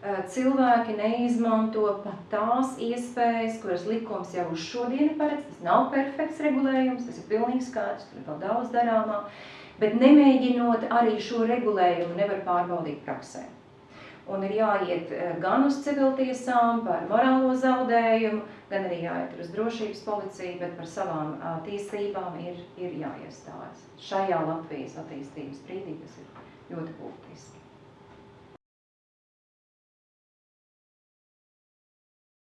Eh, cilvēki neizmanto pat tās iespējas, kuras likums jau uz šodienu paredz. Tas nav perfekts regulējums, tas ir pilnīgi skaidrs, tur ir vēl daudz darāmā, bet nemēģinot arī šo regulējumu nevar pārbaudīt praksē. Un ir jāiet eh, gan uz civiltiesām par morālo zaudējumu, gan arī jāiet uz drošības policiju, bet par savām eh, tiesībām ir, ir jāiestājas. Šajā Latvijas attīstības brīdī tas ir ļoti būtiski.